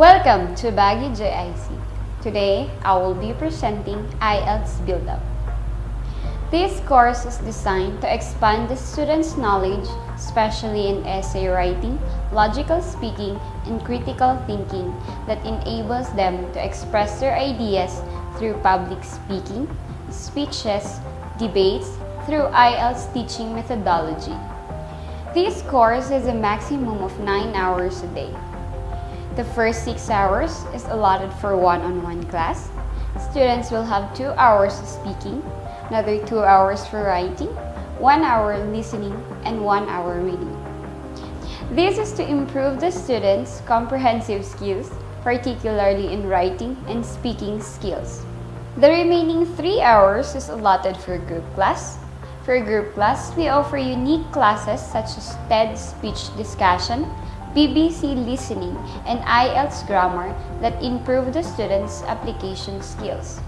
Welcome to Baguio JIC. Today, I will be presenting IELTS Build-Up. This course is designed to expand the students' knowledge, especially in essay writing, logical speaking, and critical thinking that enables them to express their ideas through public speaking, speeches, debates, through IELTS teaching methodology. This course is a maximum of 9 hours a day. The first 6 hours is allotted for one-on-one -on -one class. Students will have 2 hours of speaking, another 2 hours for writing, 1 hour listening, and 1 hour reading. This is to improve the students' comprehensive skills, particularly in writing and speaking skills. The remaining 3 hours is allotted for group class, for group class, we offer unique classes such as TED speech discussion, BBC listening, and IELTS grammar that improve the students' application skills.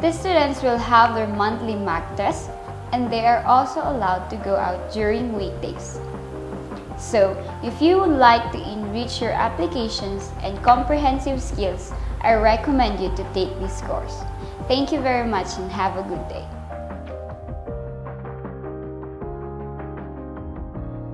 The students will have their monthly mock test and they are also allowed to go out during weekdays. So, if you would like to enrich your applications and comprehensive skills, I recommend you to take this course. Thank you very much and have a good day.